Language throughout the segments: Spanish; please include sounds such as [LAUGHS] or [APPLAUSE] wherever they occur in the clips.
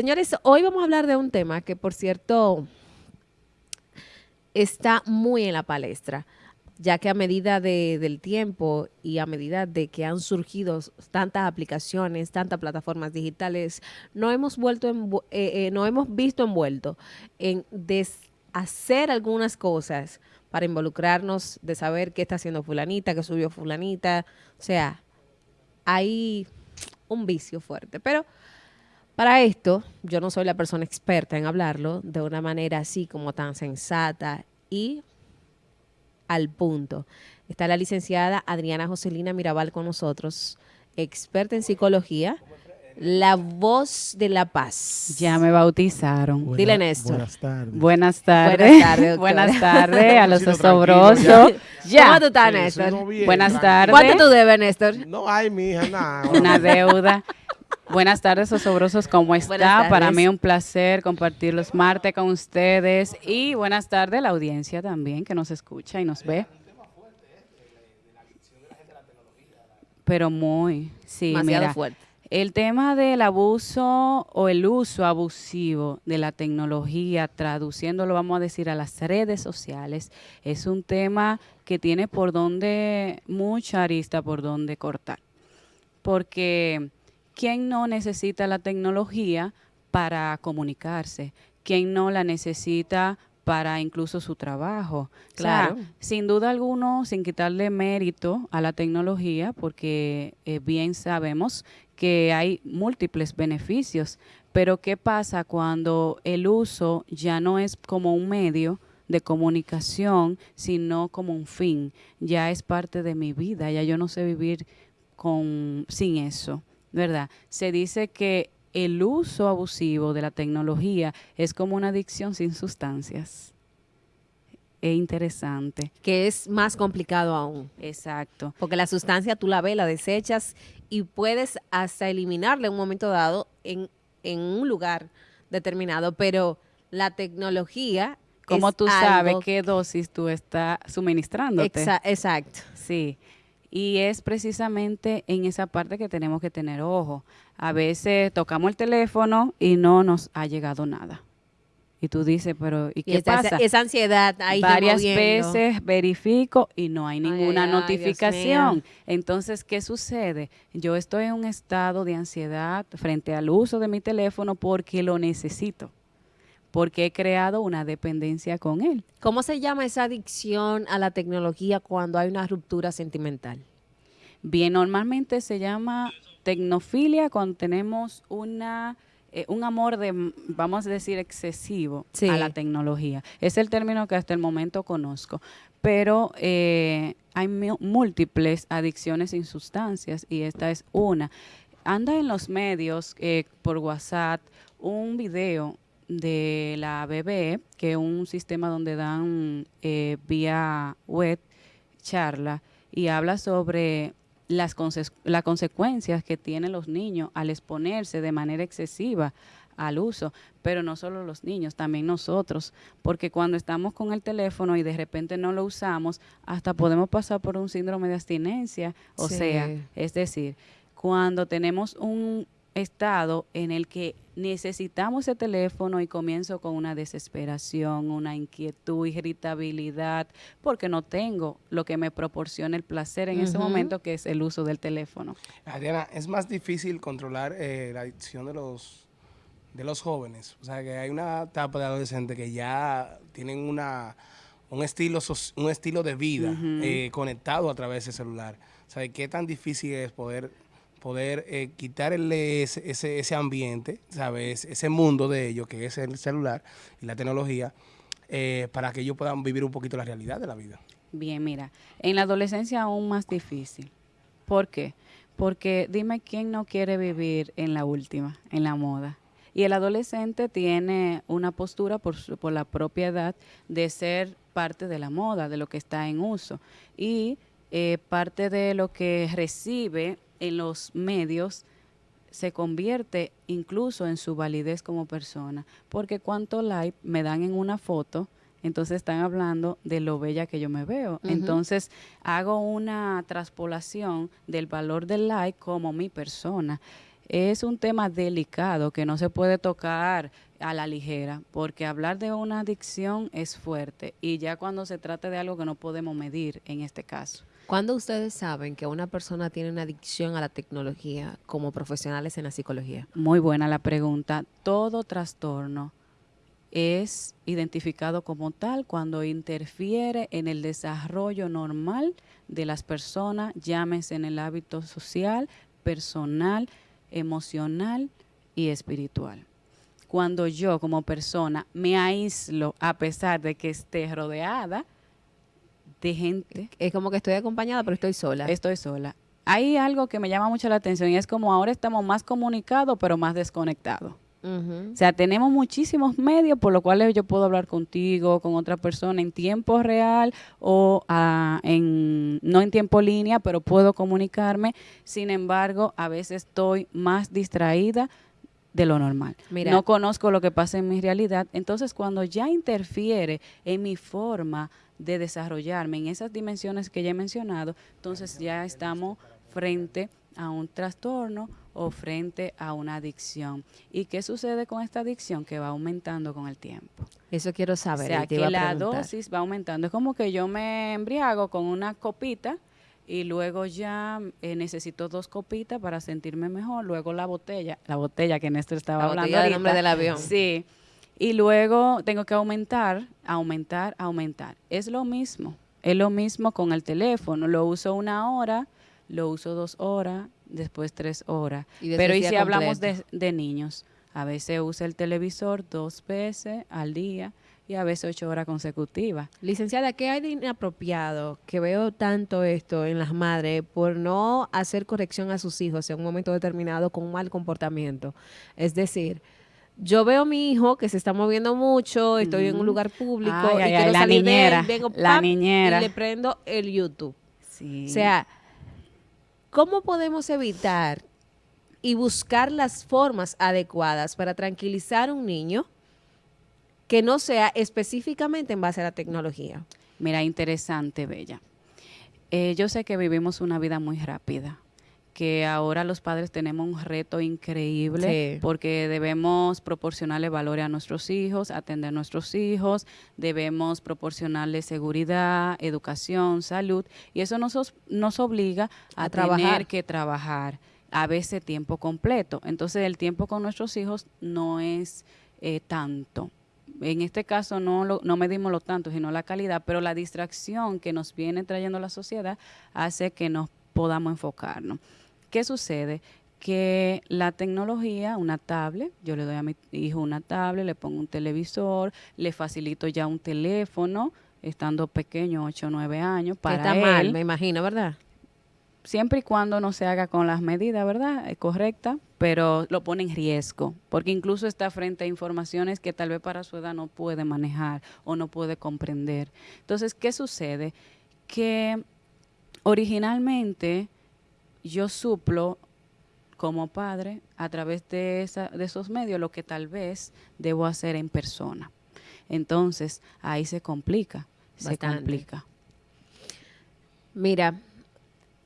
Señores, hoy vamos a hablar de un tema que, por cierto, está muy en la palestra, ya que a medida del tiempo y a medida de que han surgido tantas aplicaciones, tantas plataformas digitales, no hemos vuelto eh, eh, no hemos visto envuelto en hacer algunas cosas para involucrarnos de saber qué está haciendo fulanita, qué subió fulanita, o sea, hay un vicio fuerte, pero para esto, yo no soy la persona experta en hablarlo de una manera así como tan sensata y al punto. Está la licenciada Adriana Joselina Mirabal con nosotros, experta en psicología, la voz de la paz. Ya me bautizaron. Dile, Néstor. Buenas tardes. Buenas tardes. Buenas tardes, a los [LAUGHS] osobrosos. Ya. ¿Cómo tú estás, Néstor? Buenas tardes. ¿Cuánto tú debes, Néstor? No, ay, mija, nada. Una deuda. Buenas tardes, osobrosos, ¿cómo está? Para mí un placer compartir los martes con ustedes y buenas tardes a la audiencia también que nos escucha y nos ve. Pero muy, sí, Demasiado fuerte. El tema del abuso o el uso abusivo de la tecnología, traduciéndolo, vamos a decir, a las redes sociales, es un tema que tiene por donde, mucha arista por donde cortar. Porque ¿quién no necesita la tecnología para comunicarse? ¿Quién no la necesita para incluso su trabajo? Claro. sin duda alguno, sin quitarle mérito a la tecnología, porque eh, bien sabemos que hay múltiples beneficios, pero ¿qué pasa cuando el uso ya no es como un medio? de comunicación, sino como un fin. Ya es parte de mi vida, ya yo no sé vivir con, sin eso. ¿Verdad? Se dice que el uso abusivo de la tecnología es como una adicción sin sustancias. Es interesante. Que es más complicado aún. Exacto. Porque la sustancia tú la ves, la desechas y puedes hasta eliminarla en un momento dado en, un lugar determinado, pero la tecnología... Como tú sabes qué dosis tú estás suministrándote. exacto. Sí. Y es precisamente en esa parte que tenemos que tener ojo. A veces tocamos el teléfono y no nos ha llegado nada. Y tú dices, pero ¿y qué pasa? Esa ansiedad ahí Varias veces verifico y no hay ninguna notificación. Entonces, ¿qué sucede? Yo estoy en un estado de ansiedad frente al uso de mi teléfono porque lo necesito porque he creado una dependencia con él. ¿Cómo se llama esa adicción a la tecnología cuando hay una ruptura sentimental? Bien, normalmente se llama tecnofilia cuando tenemos una eh, un amor de, vamos a decir, excesivo a la tecnología. Es el término que hasta el momento conozco. Pero eh, hay múltiples adicciones sin sustancias y esta es una. Anda en los medios, eh, por WhatsApp, un video de la BBE, que es un sistema donde dan eh, vía web charla y habla sobre las, las consecuencias que tienen los niños al exponerse de manera excesiva al uso, pero no solo los niños, también nosotros, porque cuando estamos con el teléfono y de repente no lo usamos, hasta podemos pasar por un síndrome de abstinencia, o sea, es decir, cuando tenemos un estado en el que necesitamos ese teléfono y comienzo con una desesperación, una inquietud, irritabilidad, porque no tengo lo que me proporciona el placer en ese momento, que es el uso del teléfono. Adriana, es más difícil controlar eh, la adicción de los de los jóvenes. O sea, que hay una etapa de adolescente que ya tienen una un estilo un estilo de vida eh, conectado a través del celular. O sea, ¿qué tan difícil es poder poder eh, quitarle ese, ese, ambiente, ¿sabes? Ese mundo de ellos, que es el celular y la tecnología, eh, para que ellos puedan vivir un poquito la realidad de la vida. Bien, mira, en la adolescencia aún más difícil. ¿Por qué? Porque dime quién no quiere vivir en la última, en la moda. Y el adolescente tiene una postura por, por la propia edad de ser parte de la moda, de lo que está en uso. Y eh, parte de lo que recibe en los medios se convierte incluso en su validez como persona, porque cuánto like me dan en una foto, entonces están hablando de lo bella que yo me veo. Entonces hago una traspolación del valor del like como mi persona. es un tema delicado que no se puede tocar a la ligera, porque hablar de una adicción es fuerte y ya cuando se trata de algo que no podemos medir en este caso. ¿Cuándo ustedes saben que una persona tiene una adicción a la tecnología como profesionales en la psicología? Muy buena la pregunta. Todo trastorno es identificado como tal cuando interfiere en el desarrollo normal de las personas, llámese en el hábito social, personal, emocional y espiritual. Cuando yo como persona me aíslo a pesar de que esté rodeada de gente. Es como que estoy acompañada, pero estoy sola. Estoy sola. Hay algo que me llama mucho la atención y es como ahora estamos más comunicados, pero más desconectados. O sea, tenemos muchísimos medios por los cuales yo puedo hablar contigo, con otra persona en tiempo real o ah, en, no en tiempo línea, pero puedo comunicarme. Sin embargo, a veces estoy más distraída de lo normal. no conozco lo que pasa en mi realidad. Entonces, cuando ya interfiere en mi forma de desarrollarme en esas dimensiones que ya he mencionado, entonces ya estamos frente a un trastorno o frente a una adicción. ¿Y qué sucede con esta adicción? Que va aumentando con el tiempo. Eso quiero saber. O sea, que la dosis va aumentando. Es como que yo me embriago con una copita y luego ya eh, necesito dos copitas para sentirme mejor. Luego la botella, la botella que Néstor estaba la hablando. del nombre del avión. Sí. Y luego tengo que aumentar, aumentar, aumentar. Es lo mismo. Es lo mismo con el teléfono. Lo uso una hora, lo uso dos horas, después tres horas. Pero y si hablamos de, de, niños, a veces usa el televisor dos veces al día y a veces ocho horas consecutivas. Licenciada, ¿qué hay de inapropiado que veo tanto esto en las madres por no hacer corrección a sus hijos en un momento determinado con un mal comportamiento? Es decir, yo veo a mi hijo que se está moviendo mucho, estoy en un lugar público y quiero la niñera, vengo la niñera. y le prendo el YouTube. O sea, ¿Cómo podemos evitar y buscar las formas adecuadas para tranquilizar a un niño que no sea específicamente en base a la tecnología? Mira, interesante, Bella. Eh, yo sé que vivimos una vida muy rápida que ahora los padres tenemos un reto increíble porque debemos proporcionarle valores a nuestros hijos, atender a nuestros hijos, debemos proporcionarle seguridad, educación, salud y eso nos, nos obliga a, tener que trabajar a veces tiempo completo. Entonces el tiempo con nuestros hijos no es eh, tanto. En este caso no, lo, no medimos lo tanto, sino la calidad, pero la distracción que nos viene trayendo la sociedad hace que nos podamos enfocarnos. ¿Qué sucede? que la tecnología, una tablet, yo le doy a mi hijo una tablet, le pongo un televisor, le facilito ya un teléfono, estando pequeño, 8 o 9 años, para Está mal, me imagino, ¿verdad? Siempre y cuando no se haga con las medidas, ¿verdad? Es correcta, pero lo pone en riesgo, porque incluso está frente a informaciones que tal vez para su edad no puede manejar o no puede comprender. Entonces, ¿qué sucede? Que originalmente yo suplo como padre a través de, de esos medios lo que tal vez debo hacer en persona. Entonces, ahí se complica, se complica. Mira,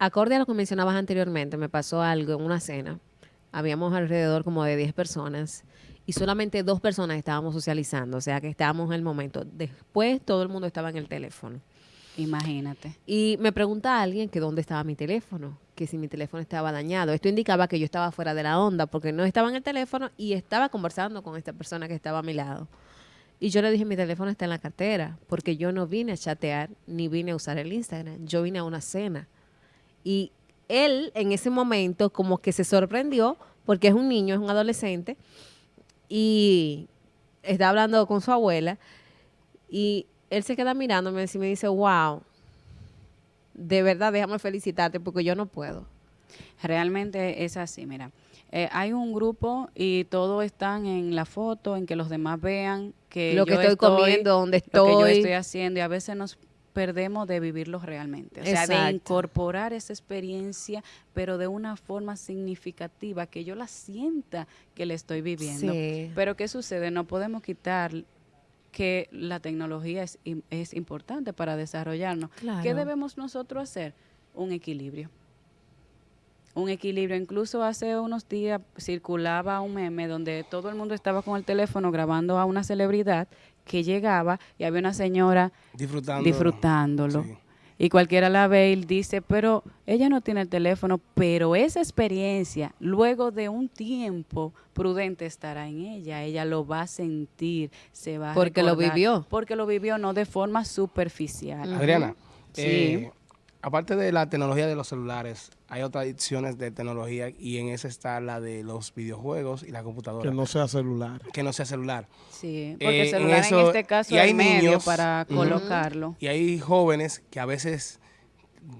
acorde a lo que mencionabas anteriormente, me pasó algo en una cena. Habíamos alrededor como de 10 personas y solamente dos personas estábamos socializando, o sea que estábamos en el momento. Después todo el mundo estaba en el teléfono. Imagínate. Y me pregunta alguien que dónde estaba mi teléfono, que si mi teléfono estaba dañado. Esto indicaba que yo estaba fuera de la onda porque no estaba en el teléfono y estaba conversando con esta persona que estaba a mi lado. Y yo le dije, mi teléfono está en la cartera, porque yo no vine a chatear ni vine a usar el Instagram, yo vine a una cena. Y él en ese momento como que se sorprendió, porque es un niño, es un adolescente, y está hablando con su abuela, y él se queda mirándome y me dice, wow, de verdad déjame felicitarte porque yo no puedo. Realmente es así, mira. Eh, hay un grupo y todos están en la foto, en que los demás vean que lo que estoy, comiendo, donde estoy, lo que yo estoy haciendo y a veces nos perdemos de vivirlo realmente, o sea, de incorporar esa experiencia, pero de una forma significativa, que yo la sienta que le estoy viviendo. Pero ¿qué sucede? No podemos quitar que la tecnología es, es importante para desarrollarnos. ¿Qué debemos nosotros hacer? Un equilibrio. un equilibrio. Incluso hace unos días circulaba un meme donde todo el mundo estaba con el teléfono grabando a una celebridad que llegaba y había una señora disfrutándolo. Y cualquiera la ve y dice, pero ella no tiene el teléfono, pero esa experiencia, luego de un tiempo prudente estará en ella, ella lo va a sentir, se va a Porque lo vivió. Porque lo vivió, no de forma superficial. Adriana, sí. Eh, aparte de la tecnología de los celulares, hay otras adicciones de tecnología y en esa está la de los videojuegos y la computadora. Que no sea celular. Que no sea celular. Sí, porque el eh, celular en, este caso hay es medio para colocarlo. Y hay jóvenes que a veces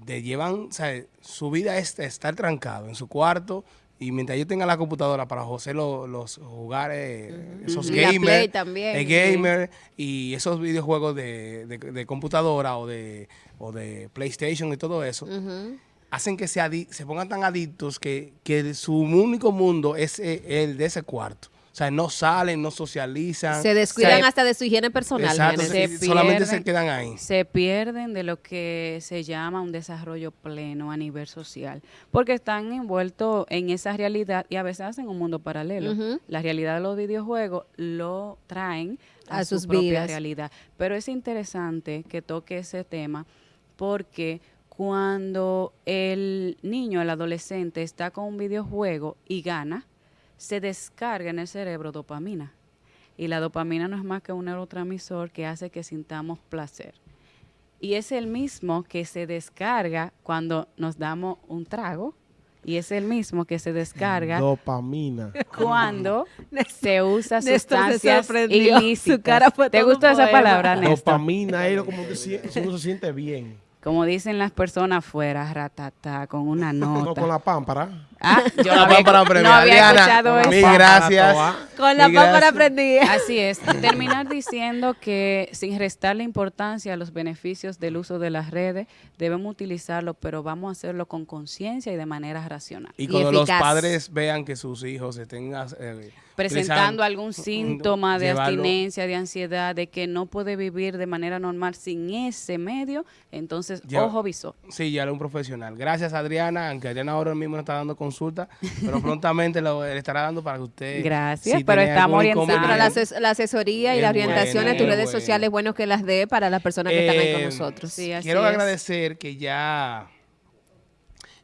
de llevan, o sea, su vida es estar trancado en su cuarto y mientras yo tenga la computadora para José los jugar esos gamers, también, el gamer y esos videojuegos de, de, computadora o de, o de PlayStation y todo eso, hacen que se, se pongan tan adictos que, que su único mundo es eh, el de ese cuarto. O sea, no salen, no socializan. Se descuidan hasta de su higiene personal. Exacto, solamente se quedan ahí. Se pierden de lo que se llama un desarrollo pleno a nivel social, porque están envueltos en esa realidad y a veces hacen un mundo paralelo. La realidad de los videojuegos lo traen a, su sus propia realidad. Pero es interesante que toque ese tema porque cuando el niño, el adolescente está con un videojuego y gana, se descarga en el cerebro dopamina. Y la dopamina no es más que un neurotransmisor que hace que sintamos placer. Y es el mismo que se descarga cuando nos damos un trago. Y es el mismo que se descarga dopamina [LAUGHS] cuando se usa sustancias ilícitas. ¿Te gusta esa palabra, Néstor? Dopamina es como que uno se siente bien como dicen las personas afuera, ratata, con una [LAUGHS] nota. No, con la pámpara. Ah, [LAUGHS] yo la pámpara no había escuchado eso. Mil gracias. Con la pámpara aprendí. Así es. Terminar diciendo que sin restarle importancia a los beneficios del uso de las redes, debemos utilizarlo, pero vamos a hacerlo con conciencia y de manera racional. Y cuando los padres vean que sus hijos estén eh, presentando algún síntoma de abstinencia, de ansiedad, de que no puede vivir de manera normal sin ese medio, entonces ojo visor. Sí, ya era un profesional. Gracias Adriana, aunque Adriana ahora mismo no está dando consulta, pero prontamente lo le estará dando para que usted... Gracias, pero estamos orientando. la, asesoría y las orientaciones, tus redes sociales, bueno que las dé para las personas que están ahí con eh, nosotros. Sí, quiero agradecer que ya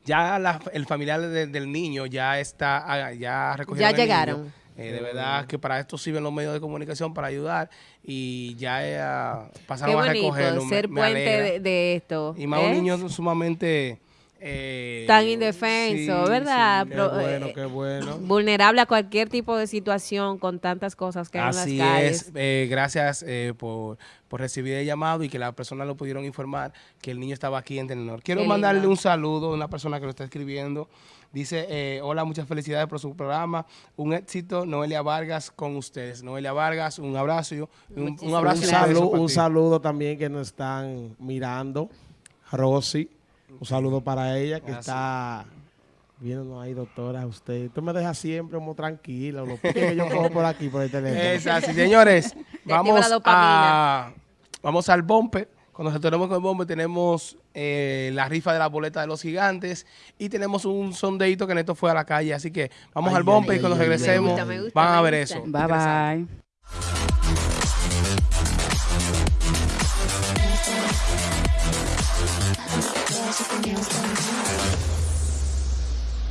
ya el familiar del niño ya está ah, ya Ya llegaron. Eh, de verdad que para esto sirven los medios de comunicación para ayudar y ya eh, pasaron a recogerlo. ser puente de, esto. Y más un ¿eh? niño sumamente... tan indefenso, ¿verdad? qué bueno, qué bueno. Vulnerable a cualquier tipo de situación con tantas cosas que hay en las calles. es. gracias por, recibir el llamado y que las personas lo pudieron informar que el niño estaba aquí en Tenor. Quiero mandarle un saludo a una persona que lo está escribiendo. Dice, eh, hola, muchas felicidades por su programa. Un éxito, Noelia Vargas con ustedes. Noelia Vargas, un abrazo. Un, un abrazo. Un saludo, un saludo también que nos están mirando. Rosy, un saludo para ella que está viendo ahí, doctora, usted. Tú me deja siempre como tranquilo, lo que yo cojo por aquí, por el teléfono. Es así, señores. [LAUGHS] vamos a, vamos al bumper. Cuando retornemos con el bombo tenemos eh, la rifa de la boleta de los gigantes y tenemos un sondeito que Neto fue a la calle. Así que vamos al bombe y cuando regresemos van a ver eso. Bye bye. Deus.